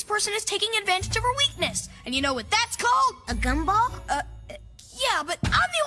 this person is taking advantage of her weakness. And you know what that's called? A gumball? Uh, yeah, but I'm the